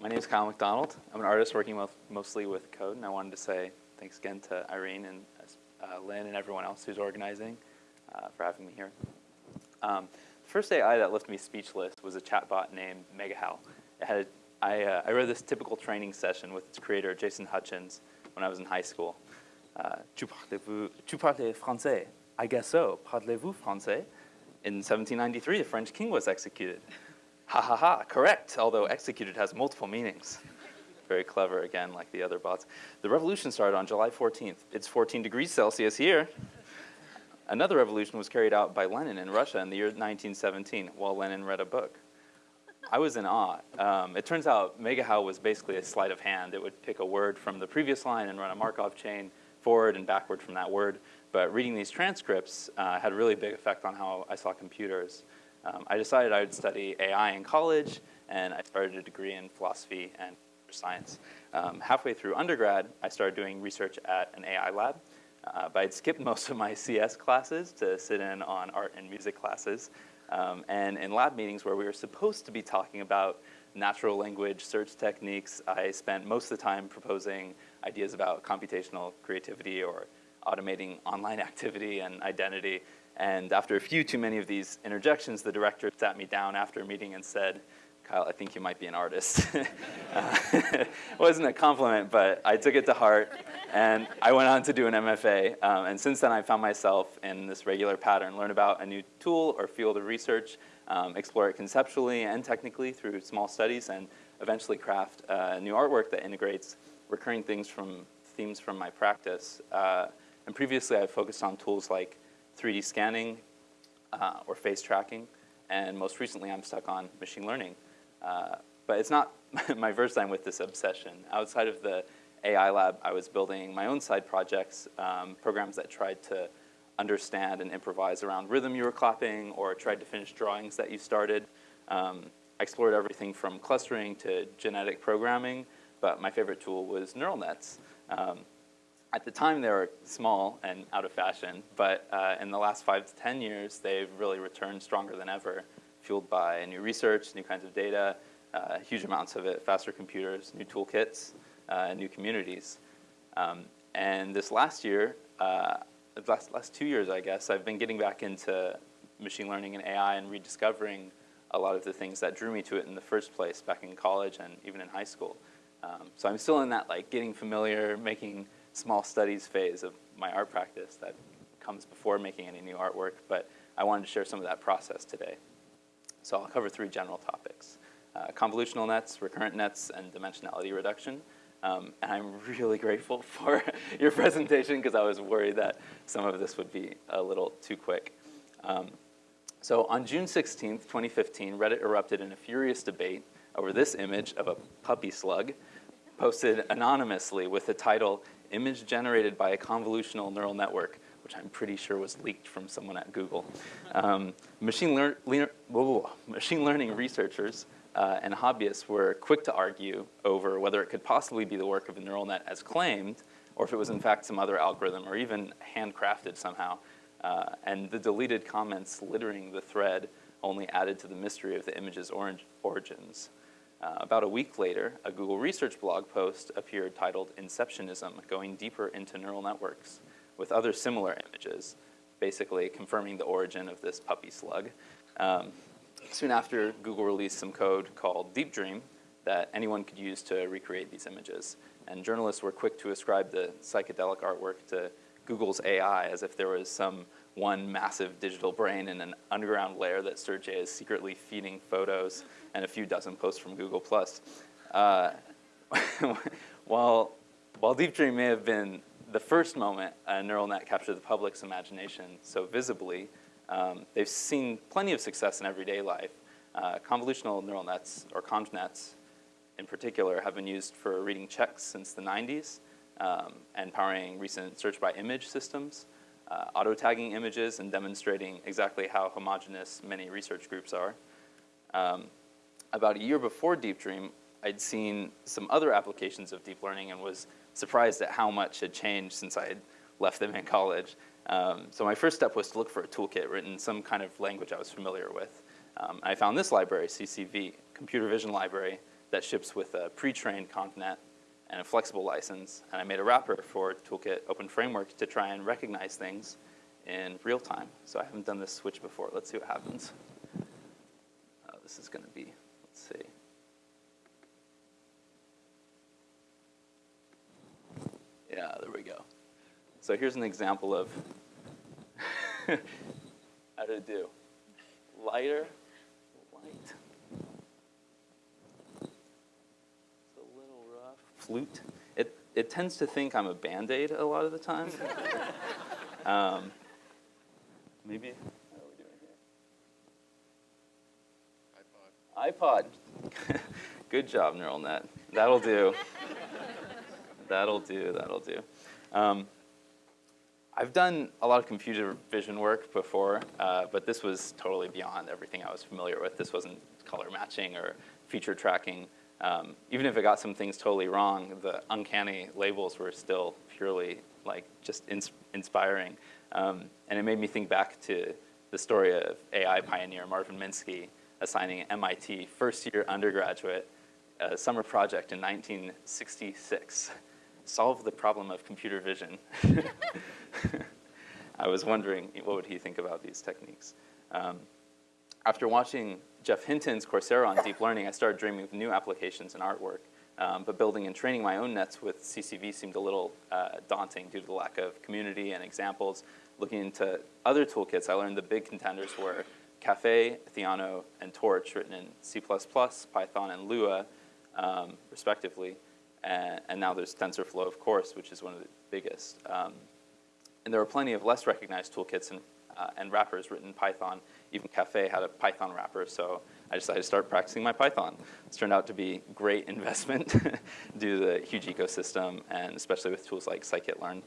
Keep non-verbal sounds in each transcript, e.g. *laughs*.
my name is Kyle McDonald. I'm an artist working with, mostly with code, and I wanted to say thanks again to Irene and uh, Lynn and everyone else who's organizing uh, for having me here. Um, the first AI that left me speechless was a chatbot named MegaHal. It had, I, uh, I read this typical training session with its creator, Jason Hutchens, when I was in high school. Uh, tu, tu parlez français? I guess so. Parlez-vous français? In 1793, the French king was executed. Ha ha ha, correct, although executed has multiple meanings. Very clever, again, like the other bots. The revolution started on July 14th. It's 14 degrees Celsius here. Another revolution was carried out by Lenin in Russia in the year 1917 while Lenin read a book. I was in awe. Um, it turns out MegaHal was basically a sleight of hand. It would pick a word from the previous line and run a Markov chain forward and backward from that word. But reading these transcripts uh, had a really big effect on how I saw computers. Um, I decided I would study AI in college, and I started a degree in philosophy and science. Um, halfway through undergrad, I started doing research at an AI lab. Uh, but I'd skipped *laughs* most of my CS classes to sit in on art and music classes. Um, and in lab meetings where we were supposed to be talking about natural language search techniques, I spent most of the time proposing ideas about computational creativity or automating online *laughs* activity and identity. And after a few too many of these interjections, the director sat me down after a meeting and said, Kyle, I think you might be an artist. *laughs* uh, it *laughs* wasn't a compliment, but I took it to heart, and I went on to do an MFA. Um, and since then, I found myself in this regular pattern, learn about a new tool or field of research, um, explore it conceptually and technically through small studies, and eventually craft uh, new artwork that integrates recurring things from themes from my practice. Uh, and previously, I focused on tools like 3D scanning uh, or face tracking, and most recently, I'm stuck on machine learning. Uh, but it's not *laughs* my first time with this obsession. Outside of the AI lab, I was building my own side projects, um, programs that tried to understand and improvise around rhythm you were clapping or tried to finish drawings that you started. Um, I explored everything from clustering to genetic programming, but my favorite tool was neural nets. Um, at the time, they were small and out of fashion, but uh, in the last five to 10 years, they've really returned stronger than ever fueled by new research, new kinds of data, uh, huge amounts of it, faster computers, new toolkits, uh, new communities. Um, and this last year, uh, last, last two years, I guess, I've been getting back into machine learning and AI and rediscovering a lot of the things that drew me to it in the first place back in college and even in high school. Um, so I'm still in that like getting familiar, making small studies phase of my art practice that comes before making any new artwork, but I wanted to share some of that process today. So I'll cover three general topics. Uh, convolutional nets, recurrent nets, and dimensionality reduction. Um, and I'm *laughs* really grateful for *laughs* your presentation because I was worried that some of this would be a little too quick. Um, so on June 16th, 2015, Reddit erupted in a furious debate over this image of a puppy slug posted anonymously with the title, Image Generated by a Convolutional Neural Network, which I'm pretty sure was leaked from someone at Google. Um, machine, lear whoa, *laughs* machine, learning researchers uh, and hobbyists were quick to argue over whether it could possibly be the work of a neural net as claimed, or if it was in fact some other algorithm, or even handcrafted somehow. Uh, and the deleted comments littering the thread only added to the mystery of the image's origins. Uh, about a week later, a Google Research blog post appeared titled Inceptionism, Going Deeper into Neural Networks with other similar images, basically confirming the origin of this puppy slug. Um, soon after, Google released some code called Deep Dream that anyone could use to recreate these images. And journalists were quick to ascribe the psychedelic artwork to Google's AI as if there was some one massive digital brain in an underground layer that Sergey is secretly feeding photos and a few dozen posts from Google+. Uh, *laughs* while, while Deep Dream may have been the first moment a neural net captured the public's imagination so visibly, um, they've seen plenty of success in everyday life. Uh, convolutional neural nets, or convnets in particular, have been used for reading checks since the 90s um, and powering recent search by image systems, uh, auto-tagging images and demonstrating exactly how homogeneous many research groups are. Um, about a year before Deep Dream, I'd seen some other applications of deep learning and was surprised at how much had changed since I had left them in college. Um, so my first step was to look for a toolkit written in some kind of language I was familiar with. Um, I found this library, CCV, Computer Vision Library, that ships with a pre-trained ConvNet and a flexible license. And I made a wrapper for Toolkit Open Framework to try and recognize things in real time. So I haven't done this switch before. Let's see what happens. Uh, this is going to be, let's see. Yeah, there we go. So here's an example of *laughs* how it do? Lighter, light. It's a little rough. Flute. It, it tends to think I'm a Band-Aid a lot of the time. *laughs* um, maybe, how are we doing here? iPod. iPod. *laughs* Good job, neural net. That'll do. that'll do, that'll do. Um, I've done a lot of computer vision work before, uh, but this was totally beyond everything I was familiar with. This wasn't color matching or feature tracking. Um, even if it got some things totally wrong, the uncanny labels were still purely like just ins inspiring. Um, and it made me think back to the story of AI pioneer Marvin Minsky assigning MIT first year undergraduate a summer project in 1966 solve the problem of computer vision. *laughs* I was wondering what would he think about these techniques. Um, after watching Geoff Hinton's Coursera on deep learning, I started dreaming of new applications in artwork. Um, but building and training my own nets with CCV seemed a little uh, daunting due to the lack of community and examples. Looking into other toolkits, I learned the big contenders were Caffe, Theano, and Torch, written in C++, Python, and Lua, um, respectively and, and, now there's TensorFlow, of course, which is one of the biggest. Um, and there are plenty of less recognized toolkits and, uh, and wrappers written in Python. Even Caffe had a Python wrapper, so I decided to start practicing my Python. It's turned out to be great investment *laughs* due to the huge ecosystem, and especially with tools like scikit-learn.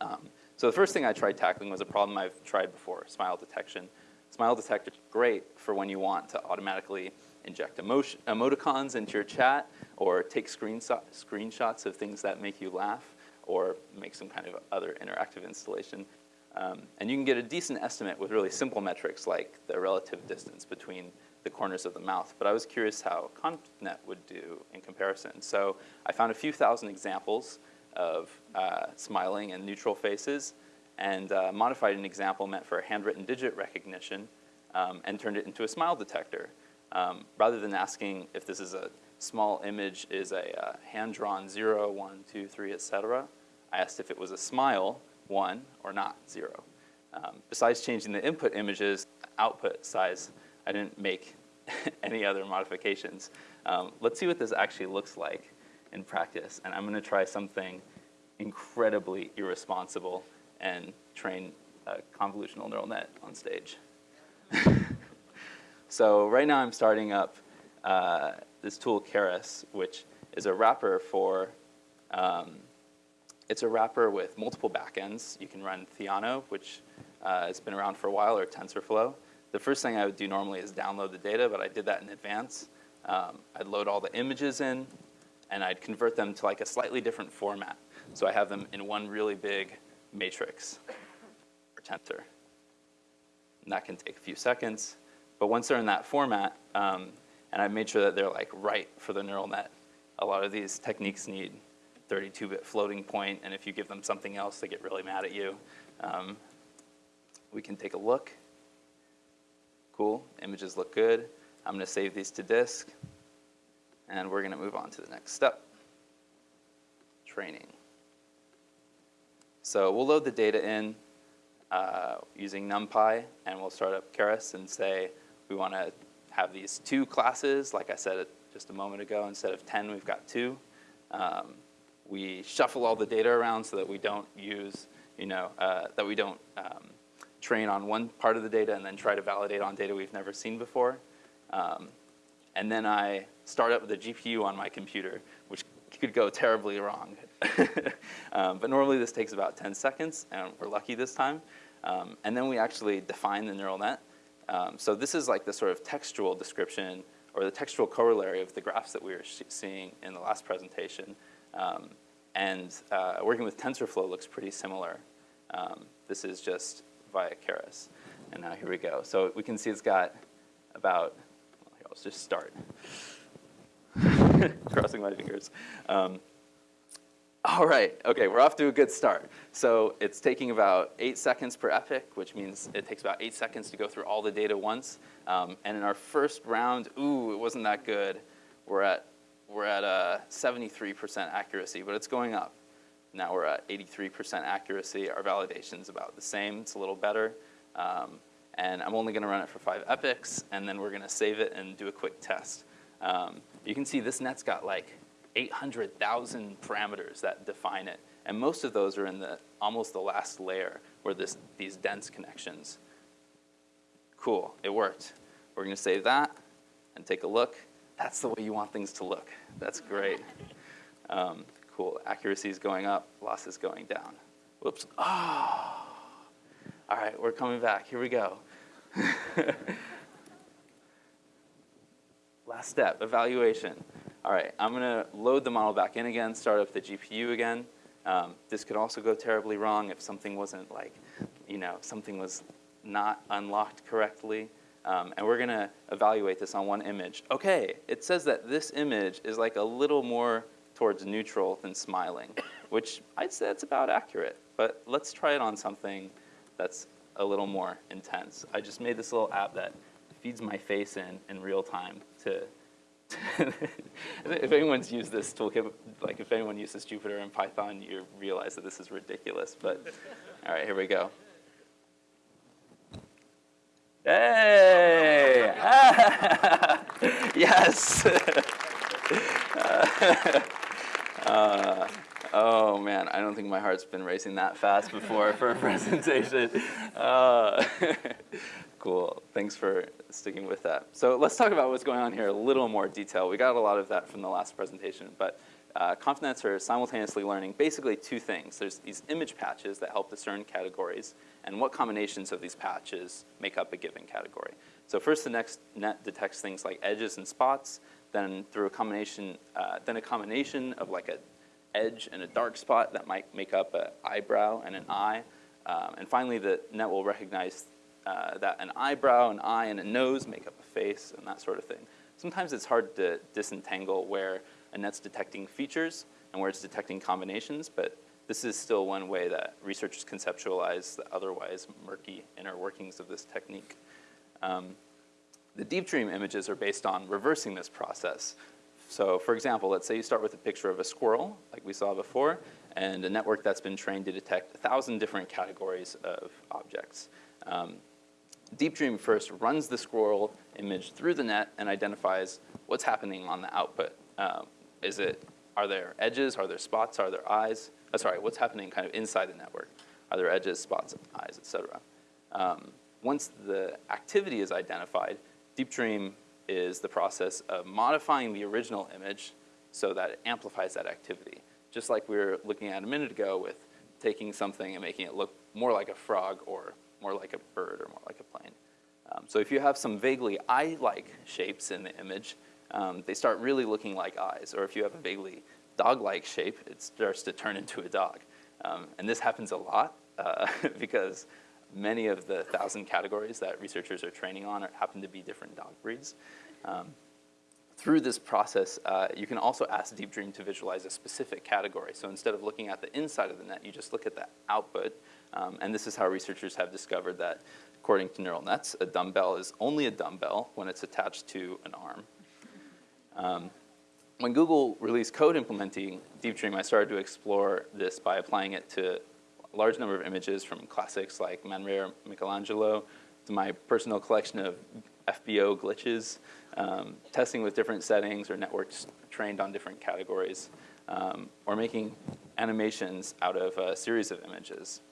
Um, so the first thing I tried tackling was a problem I've tried before, smile detection. Smile detector great for when you want to automatically inject emotion, emoticons into your chat, or take screenshots of things that make you laugh, or make some kind of other interactive installation. Um, and you can get a decent estimate with really simple metrics like the relative distance between the corners of the mouth. But I was curious how ConvNet would do in comparison. So I found a few thousand examples of uh, smiling and neutral faces and uh, modified an example meant for handwritten digit recognition um, and turned it into a smile detector. Um, rather than asking if this is a small image is a uh, hand-drawn 0, 1, 2, 3, etc., I asked if it was a smile, 1, or not, 0. Um, besides changing the input image's output size, I didn't make *laughs* any other modifications. Um, let's see what this actually looks like in practice. And I'm going to try something incredibly irresponsible and train a convolutional neural net on stage. *laughs* So right now I'm starting up uh, this tool Keras, which is a wrapper for, um, it's a wrapper with multiple backends. You can run Theano, which uh, has been around for a while, or TensorFlow. The first thing I would do normally is download the data, but I did that in advance. Um, I'd load all the images in, and I'd convert them to like a slightly different format. So I have them in one really big matrix or tensor. And that can take a few seconds. But once they're in that format, um, and I've made sure that they're like right for the neural net, a lot of these techniques need 32-bit floating point, and if you give them something else, they get really mad at you. Um, we can take a look. Cool, images look good. I'm gonna save these to disk, and we're gonna move on to the next step, training. So we'll load the data in uh, using NumPy, and we'll start up Keras and say, we want to have these two classes, like I said just a moment ago, instead of 10, we've got two. Um, we shuffle all the data around so that we don't use, you know, uh, that we don't um, train on one part of the data and then try to validate on data we've never seen before. Um, and then I start up the GPU on my computer, which could go terribly wrong. *laughs* um, but normally this takes about 10 seconds, and we're lucky this time. Um, and then we actually define the neural net. Um, so this is like the sort of textual description or the textual corollary of the graphs that we were seeing in the last presentation. Um, and uh, working with TensorFlow looks pretty similar. Um, this is just via Keras. And now here we go. So we can see it's got about, well, here, let's just start. *laughs* crossing my fingers. Um, all right, okay, we're off to a good start. So it's taking about eight seconds per epoch, which means it takes about eight seconds to go through all the data once. Um, and in our first round, ooh, it wasn't that good. We're at, we're at a 73% accuracy, but it's going up. Now we're at 83% accuracy. Our validation's about the same, it's a little better. Um, and I'm only gonna run it for five epochs, and then we're gonna save it and do a quick test. Um, you can see this net's got like 800,000 parameters that define it. And most of those are in the almost the last layer where this, these dense connections. Cool, it worked. We're gonna save that and take a look. That's the way you want things to look. That's great. Um, cool, accuracy is going up, loss is going down. Whoops, oh. All right, we're coming back, here we go. *laughs* Last step, evaluation. All right, I'm gonna load the model back in again, start up the GPU again. Um, this could also go terribly wrong if something wasn't like, you know, something was not unlocked correctly. Um, and we're gonna evaluate this on one image. Okay, it says that this image is like a little more towards neutral than smiling, which I'd say that's about accurate. But let's try it on something that's a little more intense. I just made this little app that feeds my face in in real time to *laughs* if anyone's used this toolkit, like if anyone uses Jupyter and Python, you realize that this is ridiculous. But all right, here we go. Hey! *laughs* yes! *laughs* uh, oh man, I don't think my heart's been racing that fast before for a *laughs* presentation. Uh, Cool. Thanks for sticking with that. So let's talk about what's going on here a little more detail. We got a lot of that from the last presentation, but uh, ConvNets are simultaneously learning basically two things. There's these image patches that help discern categories and what combinations of these patches make up a given category. So first the next net detects things like edges and spots, then through a combination, uh, then a combination of like a edge and a dark spot that might make up an eyebrow and an eye. Um, and finally, the net will recognize uh, that an eyebrow, an eye, and a nose make up a face and that sort of thing. Sometimes it's hard to disentangle where a that's detecting features and where it's detecting combinations, but this is still one way that researchers conceptualize the otherwise murky inner workings of this technique. Um, the deep dream images are based on reversing this process. So for example, let's say you start with a picture of a squirrel, like we saw before, and a network that's been trained to detect a thousand different categories of objects. Um, Deep Dream first runs the squirrel image through the net and identifies what's happening on the output. Um, is it, are there edges, are there spots, are there eyes? Oh, sorry, what's happening kind of inside the network? Are there edges, spots, eyes, et cetera? Um, once the activity is identified, Deep Dream is the process of modifying the original image so that it amplifies that activity. Just like we were looking at a minute ago with taking something and making it look more like a frog or more like a bird or more like a plane. Um, so if you have some vaguely eye-like shapes in the image, um, they start really looking like eyes. Or if you have a vaguely dog-like shape, it starts to turn into a dog. Um, and this happens a lot uh, *laughs* because many of the thousand categories that researchers are training on are, happen to be different dog breeds. Um, through this process, uh, you can also ask Deep Dream to visualize a specific category. So instead of looking at the inside of the net, you just look at the output um, and this is how researchers have discovered that, according to neural nets, a dumbbell is only a dumbbell when it's attached to an arm. Um, when Google released code implementing Deep Dream, I started to explore this by applying it to a large number of images from classics like Man Ray Michelangelo to my personal collection of FBO glitches, um, testing with different settings or networks trained on different categories, um, or making animations out of a series of images.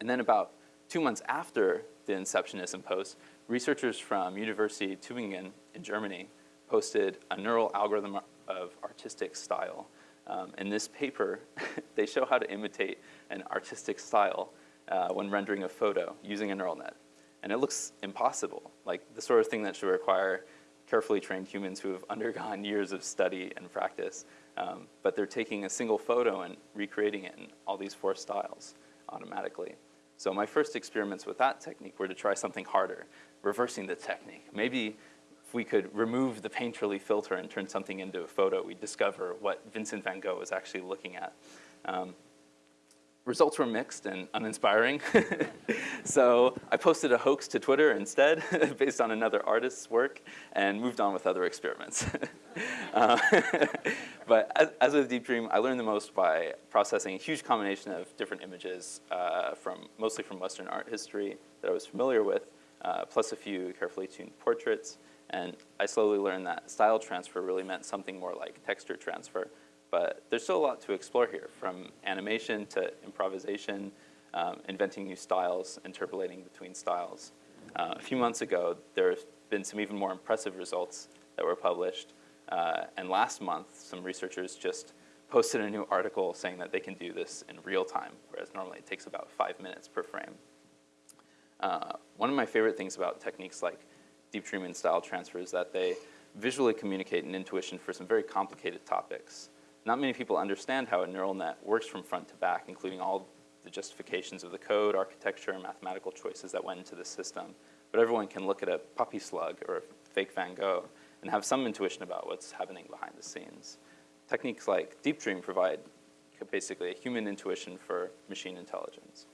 And then about two months after the Inceptionism post, researchers from University Tübingen in Germany posted a neural algorithm of artistic style. Um, in this paper, *laughs* they show how to imitate an artistic style uh, when rendering a photo using a neural net. And it looks impossible, like the sort of thing that should require carefully trained humans who have *laughs* undergone years of study and practice. Um, but they're taking a single photo and recreating it in all these four styles automatically. So my first experiments with that technique were to try something harder, reversing the technique. Maybe if we could remove the Painterly filter and turn something into a photo, we'd discover what Vincent van Gogh was actually looking at. Um, results were mixed and uninspiring. *laughs* so I posted a hoax to Twitter instead, *laughs* based on another artist's work, and moved on with other experiments. *laughs* uh, but as, as, with Deep Dream, I learned the most by processing a huge combination of different images, uh, from mostly from Western art history that I was familiar with, uh, plus a few carefully tuned portraits. And I slowly learned that style transfer really meant something more like texture transfer, but there's still a lot to explore here, from animation to improvisation, um, inventing new styles, interpolating between styles. Uh, a few months ago, there have been some even more impressive results that were published. Uh, and last month, some researchers just posted a new article saying that they can do this in real time, whereas normally it takes about five minutes per frame. Uh, one of my favorite things about techniques like deep dream and style transfer is that they visually communicate an intuition for some very complicated topics. Not many people understand how a neural net works from front to back, including all the justifications of the code, architecture, and mathematical choices that went into the system. But everyone can look at a puppy slug or a fake Van Gogh and have some intuition about what's happening behind the scenes. Techniques like Deep Dream provide basically a human intuition for machine intelligence.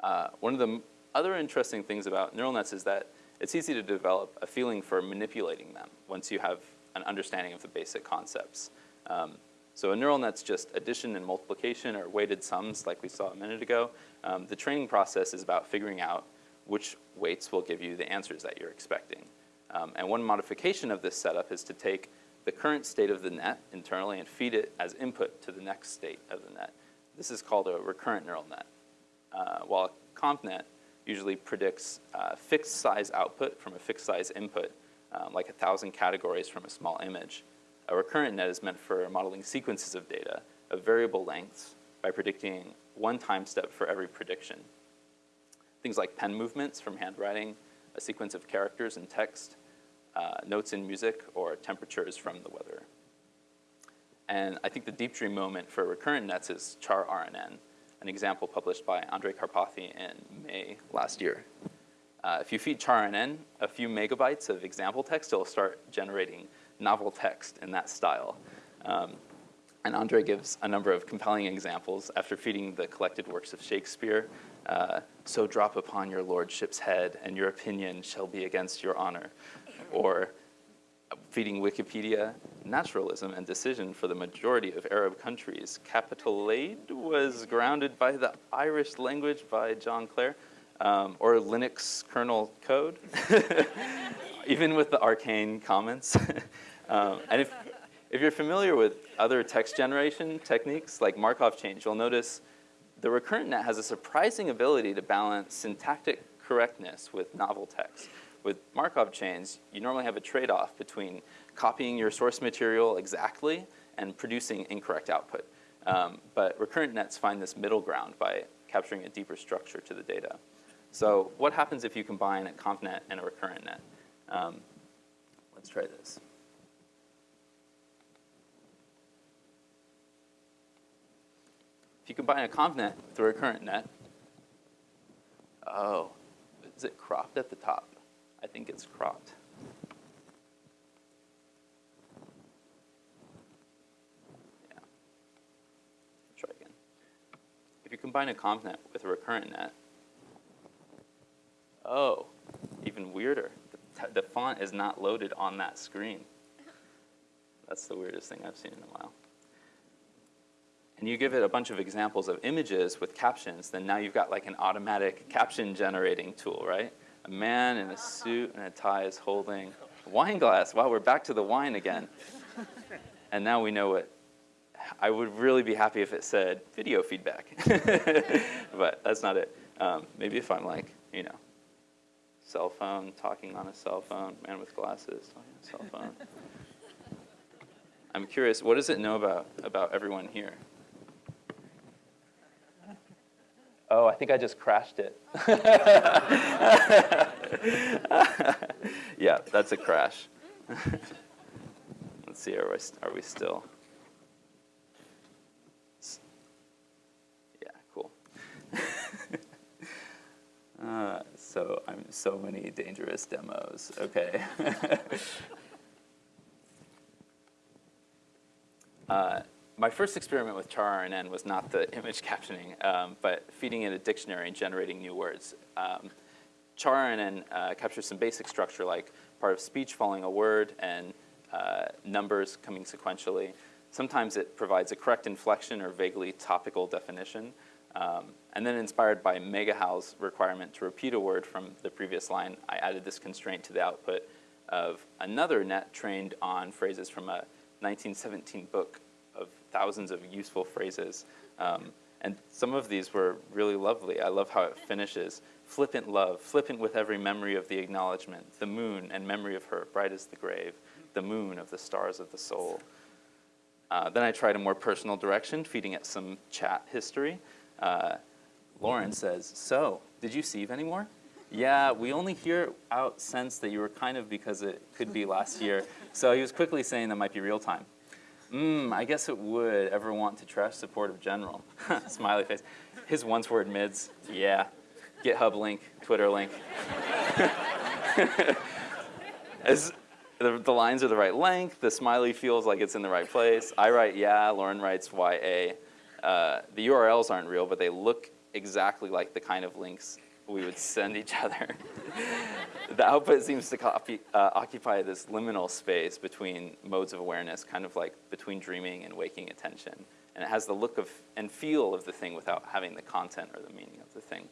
Uh, one of the other interesting things about neural nets is that it's easy to develop a feeling for manipulating them once you have an understanding of the basic concepts. Um, so a neural net's just addition and multiplication or weighted sums like we saw a minute ago. Um, the training process is about figuring out which weights will give you the answers that you're expecting. Um, and one modification of this setup is to take the current state of the net internally and feed it as input to the next state of the net. This is called a recurrent neural net. Uh, while a ConvNet usually predicts uh, fixed size output from a fixed size input, um, like a thousand categories from a small image. A recurrent net is meant for modeling sequences of data of variable lengths by predicting one time step for every prediction. Things like pen movements from handwriting, a sequence of characters in text, uh, notes in music, or temperatures from the weather. And I think the deep dream moment for recurrent nets is char RNN, an example published by Andrej Karpathy in May last year. Uh, if you feed char RNN a few megabytes of example text, it'll start generating novel text in that style. Um, and Andrej gives a number of compelling examples after feeding the collected works of Shakespeare. Uh, so drop upon your lordship's head, and your opinion shall be against your honor. Or feeding Wikipedia, naturalism and decision for the majority of Arab countries. Capital Aid was grounded by the Irish language by John Clare, um, or Linux kernel code, *laughs* even with the arcane comments. *laughs* um, and if, if you're familiar with other text generation techniques like Markov chains, you'll notice the recurrent net has a surprising ability to balance syntactic correctness with novel text. With Markov chains, you normally have a trade-off between copying your source material exactly and producing incorrect output. Um, but recurrent nets find this middle ground by capturing a deeper structure to the data. So what happens if you combine a ConvNet and a recurrent net? Um, let's try this. If you combine a ConvNet with a recurrent net, oh, is it cropped at the top? I think it's cropped. Yeah. Try again. If you combine a ConvNet with a recurrent net, oh, even weirder. The, the font is not loaded on that screen. That's the weirdest thing I've seen in a while. And you give it a bunch of examples of images with captions, then now you've got like an automatic caption generating tool, right? A man in a suit and a tie is holding a wine glass. Wow, we're back to the wine again. And now we know what, I would really be happy if it said video feedback. *laughs* but that's not it. Um, maybe if I'm like, you know, cell phone, talking on a cell phone, man with glasses, cell phone. I'm curious, what does it know about, about everyone here? Oh, I think I just crashed it. *laughs* yeah, that's a crash. *laughs* Let's see, are we, are we still? Yeah, cool. *laughs* uh, So I'm so many dangerous demos. Okay. uh, my first experiment with charRNN was not the *laughs* image captioning, um, but feeding in a dictionary and generating new words. Um, charRNN uh, captures some basic structure like part of speech following a word and uh, numbers coming sequentially. Sometimes it provides a correct inflection or vaguely topical definition. Um, and then inspired by MegaHal's requirement to repeat a word from the previous line, I added this constraint to the output of another net trained on phrases from a 1917 book thousands of useful phrases. Um, and some of these were really lovely. I love how it finishes. Flippant love, flippant with every memory of the acknowledgement, the moon and memory of her, bright as the grave, the moon of the stars of the soul. Uh, then I tried a more personal direction, feeding it some chat history. Uh, Lauren says, so, did you sieve anymore? Yeah, we only hear out sense that you were kind of because it could be last year. So he was quickly saying that might be real time. Mmm, I guess it would ever want to trash supportive general. *laughs* Smiley face. His once word mids, yeah. GitHub link, Twitter link. *laughs* As the, the, lines are the right length, the smiley feels like it's in the right place. I write yeah, Lauren writes YA. Uh, the URLs aren't real, but they look exactly like the kind of links we would send each other. *laughs* the output seems to copy, uh, occupy this liminal space between modes of awareness, kind of like between dreaming and waking attention. And it has the look of and feel of the thing without having the content or the meaning of the thing.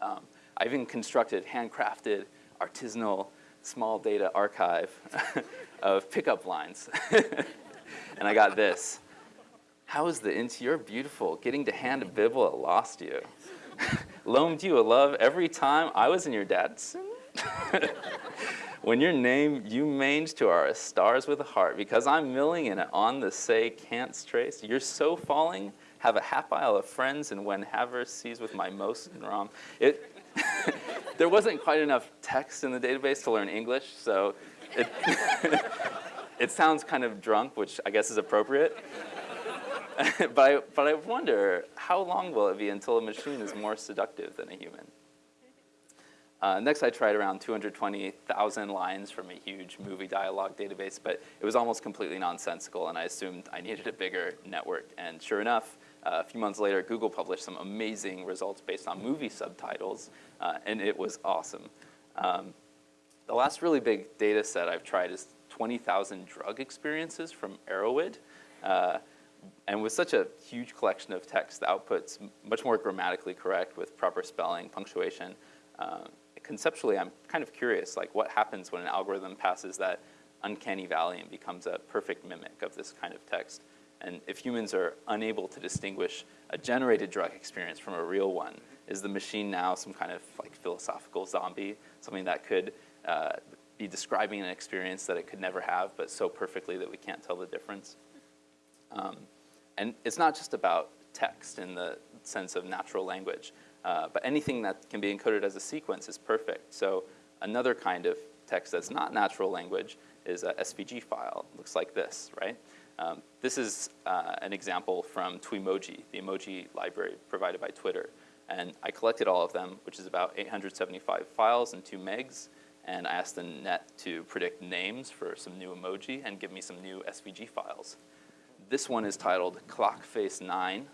Um, I even constructed handcrafted, artisanal, small data archive *laughs* of pickup lines. *laughs* and I got this. How is the into your beautiful getting to hand a bibble lost you? Loaned you a love every time I was in your dad's. *laughs* when your name you mange to are stars with a heart, because I'm milling in it on the say can't trace. You're so falling, have a half isle of friends, and when Haver sees with my most Rom. It, *laughs* there wasn't quite enough text in the database to learn English, so it, *laughs* it sounds kind of drunk, which I guess is appropriate. *laughs* but, I, but I wonder, how long will it be until a machine is more seductive than a human? Uh, next, I tried around 220,000 lines from a huge movie dialogue database, but it was almost completely nonsensical, and I assumed I needed a bigger network. And sure enough, uh, a few months later, Google published some amazing results based on movie subtitles, uh, and it was awesome. Um, the last really big data set I've tried is 20,000 drug experiences from Erowid. And with such a huge collection of text, the output's much more grammatically correct with proper spelling, punctuation. Uh, conceptually, I'm kind of curious, like what happens when an algorithm passes that uncanny valley and becomes a perfect mimic of this kind of text? And if humans are unable to distinguish a generated drug experience from a real one, is the machine now some kind of like philosophical zombie, something that could uh, be describing an experience that it could never have, but so perfectly that we can't tell the difference? Um, and it's not just about text in the sense of natural language, uh, but anything that can be encoded as a sequence is perfect. So another kind of text that's not natural language is a SVG file. It looks like this, right? Um, this is uh, an example from Twemoji, the emoji library provided by Twitter. And I collected all of them, which is about 875 files and two megs. And I asked the net to predict names for some new emoji and give me some new SVG files. This one is titled Clock Face 9.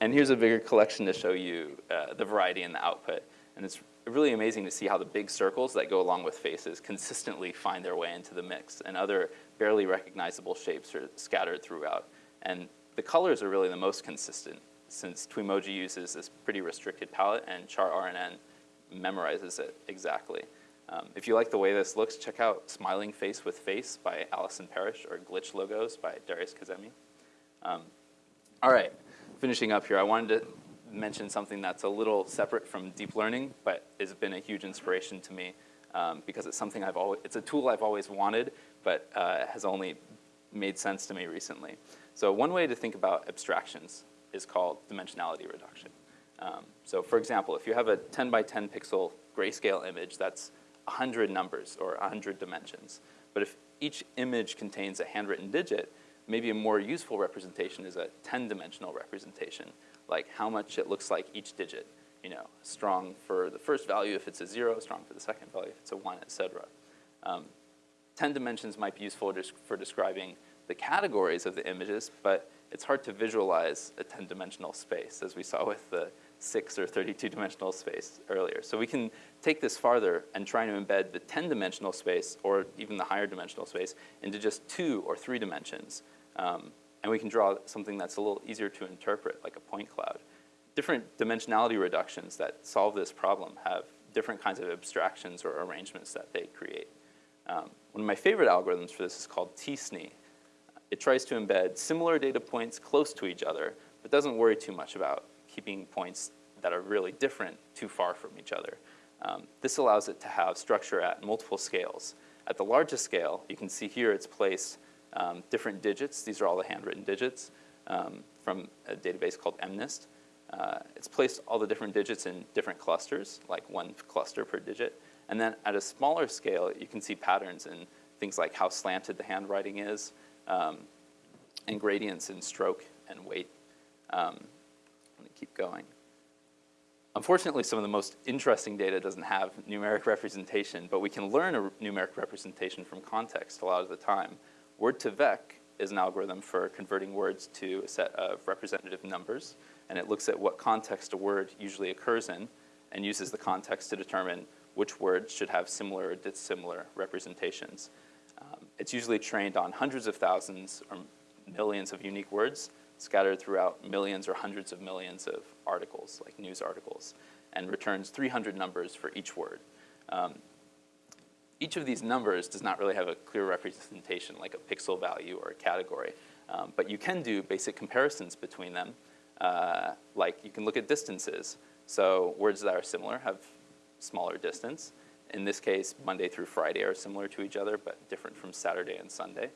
and here's a bigger collection to show you uh, the variety in the output. And it's really amazing to see how the big circles that go along with faces consistently find their way into the mix, and other barely recognizable shapes are scattered throughout. And the colors are really the most consistent, since Twemoji uses this pretty restricted palette, and Char RNN memorizes it exactly. Um, if you like the way this looks, check out Smiling Face with Face by Allison Parrish or Glitch Logos by Darius Kazemi. Um, all right, finishing up here, I wanted to mention something that's a little separate from deep learning, but has been a huge inspiration to me um, because it's something I've always, it's a tool I've always wanted, but uh, has only made sense to me recently. So one way to think about abstractions is called dimensionality reduction. Um, so for example, if you have a 10 by 10 pixel grayscale image, that's 100 numbers or 100 dimensions. But if each image contains a handwritten digit, maybe a more useful representation is a 10-dimensional representation, like how much it looks like each digit. you know, strong for the first value if it's a zero, strong for the second value if it's a one, et cetera. Um, 10 dimensions might be useful just for describing the categories of the images, but it's hard to visualize a 10-dimensional space, as we saw with the 6 or 32-dimensional space earlier. So we can take this farther and try to embed the 10-dimensional space, or even the higher dimensional space, into just two or three dimensions. Um, and we can draw something that's a little easier to interpret, like a point cloud. Different dimensionality reductions that solve this problem have different kinds of abstractions or arrangements that they create. Um, one of my favorite algorithms for this is called t-SNE. It tries to embed similar data points close to each other, but doesn't worry too much about keeping points that are really different too far from each other. Um, this allows it to have structure at multiple scales. At the largest scale, you can see here it's placed um, different digits. These are all the handwritten digits um, from a database called MNIST. Uh, it's placed all the different digits in different clusters, like one cluster per digit. And then at a smaller scale, you can see patterns in things like how slanted the handwriting is, um, and gradients in stroke and weight. Um, let me keep going. Unfortunately, some of the most interesting data doesn't have numeric representation, but we can learn a numeric representation from context a lot of the time. Word2Vec is an algorithm for converting words to a set of representative numbers, and it looks at what context a word usually occurs in and uses the context to determine which words should have similar or dissimilar representations. Um, it's usually trained on hundreds of thousands or millions of unique words scattered throughout millions or hundreds of millions of articles, like news articles, and returns 300 numbers for each word. Um, each of these numbers does not really have a clear representation like a pixel value or a category, um, but you can do basic comparisons between them. Uh, like you can look at distances. So words that are similar have smaller distance. In this case, Monday through Friday are similar to each other, but different from Saturday and Sunday.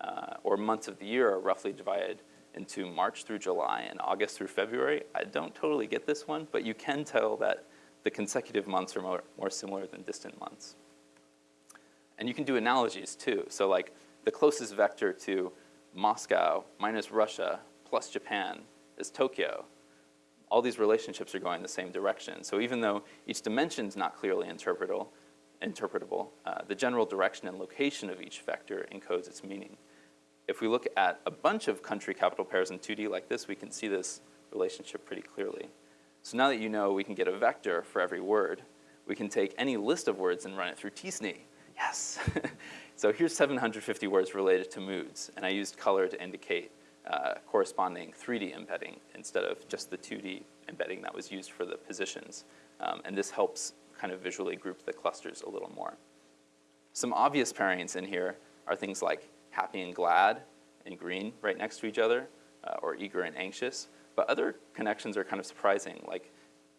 Uh, or months of the year are roughly divided into March through July and August through February. I don't totally get this one, but you can tell that the consecutive months are more, more similar than distant months. And you can do analogies too. So like the closest vector to Moscow minus Russia plus Japan is Tokyo. All these relationships are going the same direction. So even though each dimension is not clearly interpretable, interpretable uh, the general direction and location of each vector encodes its meaning. If we look at a bunch of country capital pairs in 2D like this, we can see this relationship pretty clearly. So now that you know we can get a vector for every word, we can take any list of words and run it through t-SNE. Yes. *laughs* so here's 750 words related to moods, and I used color to indicate uh, corresponding 3D embedding instead of just the 2D embedding that was used for the positions. Um, and this helps kind of visually group the clusters a little more. Some obvious pairings in here are things like happy and glad and green right next to each other, uh, or eager and anxious. But other connections are kind of surprising, like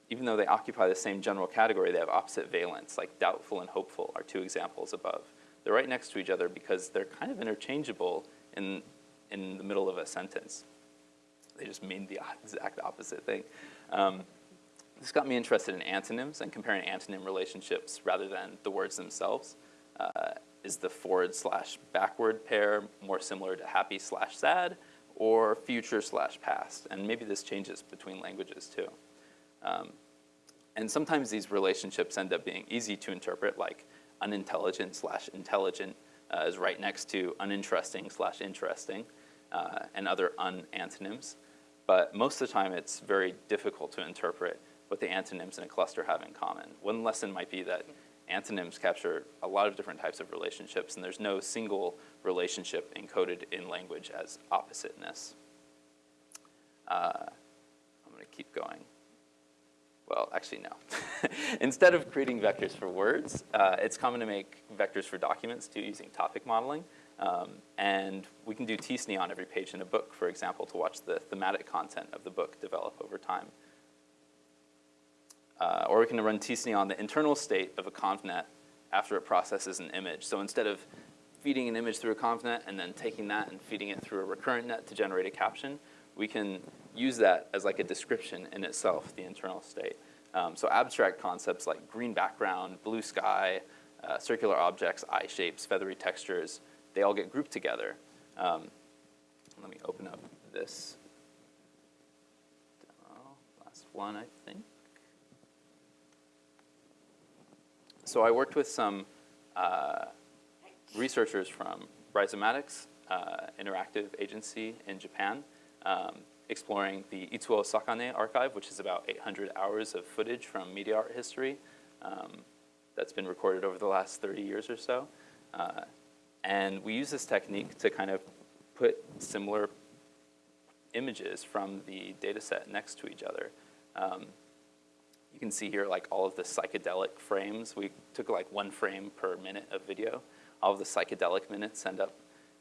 even though they occupy the same general category, they have opposite valence, like doubtful and hopeful are two examples above. They're right next to each other because they're kind of interchangeable in, in the middle of a sentence. They just mean the *laughs* exact opposite thing. Um, this got me interested in antonyms and comparing antonym relationships rather than the words themselves. Uh, is the forward slash backward pair more similar to happy slash sad or future slash past? And maybe this changes between languages too. Um, and sometimes these relationships end up being easy to interpret, like unintelligent slash intelligent uh, is right next to uninteresting slash interesting, uh, and other un-antonyms. But most of the time, it's very difficult to interpret what the antonyms in a cluster have in common. One lesson might be that antonyms capture a lot of different types of relationships, and there's no single relationship encoded in language as oppositeness. Uh, I'm going to keep going. Well, actually, no. *laughs* Instead of creating vectors for words, uh, it's common to make vectors for documents too using topic modeling. Um, and we can do t-SNE on every page in a book, for example, to watch the thematic content of the book develop over time. Uh, or we can run t-SNE on the internal state of a convnet after it processes an image. So instead of feeding an image through a convnet and then taking that and feeding it through a recurrent net to generate a caption, we can use that as like a description in itself, the internal state. Um, so abstract concepts like green background, blue sky, uh, circular objects, eye shapes, feathery textures, they all get grouped together. Um, let me open up this demo, last one I think. So I worked with some uh, researchers from Rhizomatiks, uh, interactive agency in Japan, um, exploring the Itsuo Sakane archive, which is about 800 hours of footage from media art history um, that's been recorded over the last 30 years or so. Uh, and we use this technique to kind of put similar images from the data set next to each other. Um, you can see here like all of the psychedelic frames. We took like one frame per minute of video. All of the psychedelic minutes end up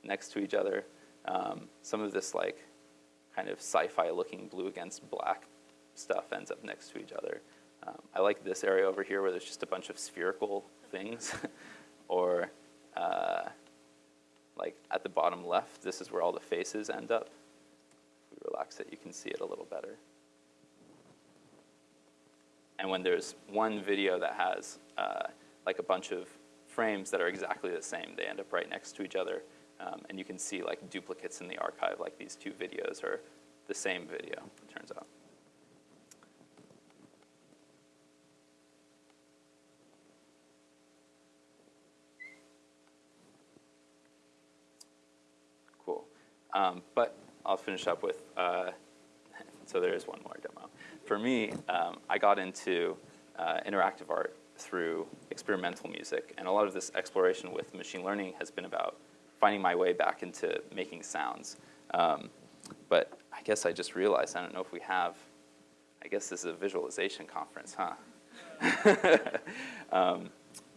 next to each other. Um, some of this like kind of sci-fi looking blue against black stuff ends up next to each other. Um, I like this area over here where there's just a bunch of spherical things. *laughs* or uh, like at the bottom left, this is where all the faces end up. If we relax it, you can see it a little better. And when there's one video that has uh, like a bunch of frames that are exactly the same, they end up right next to each other. Um, and you can see like duplicates in the archive, like these two videos are the same video, it turns out. Cool. Um, but I'll finish up with, uh, *laughs* so there is one more demo. For me, um, I got into uh, interactive art through experimental music, and a lot of this exploration with machine learning has been about finding my way back into making sounds. Um, but I guess I just realized, I don't know if we have, I guess this is a visualization conference, huh? *laughs* um,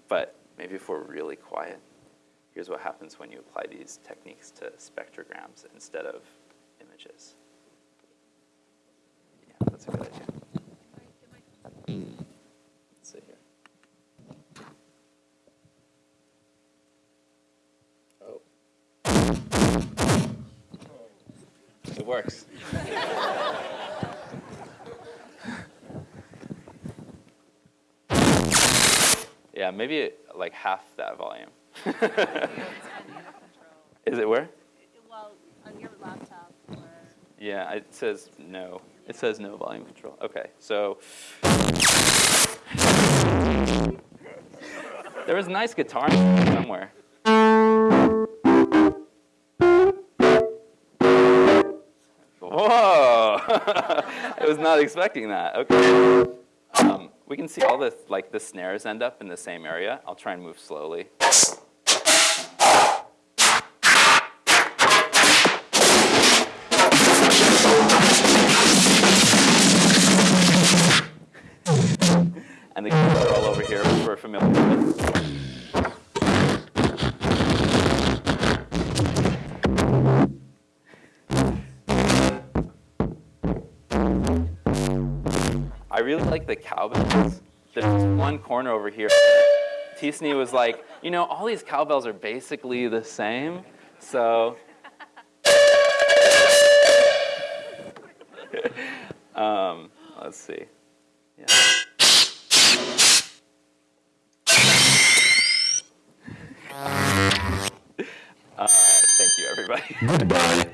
but maybe if we're really quiet, here's what happens when you apply these techniques to spectrograms instead of images. Yeah, that's a good idea. It works. yeah, maybe like half that volume. *laughs* Is it where? Well, on your laptop or. Yeah, it says no. It says no volume control. Okay, so. *laughs* There was a nice guitar somewhere. I was not expecting that. Okay. Um, we can see all the like the snares end up in the same area. I'll try and move slowly. and the are all over here, which we're familiar with. I really like the cowbells. There's one corner over here. Tisney was like, you know, all these cowbells are basically the same, so. *laughs* um, let's see. Yeah. *laughs* Uh, thank you, everybody. Goodbye.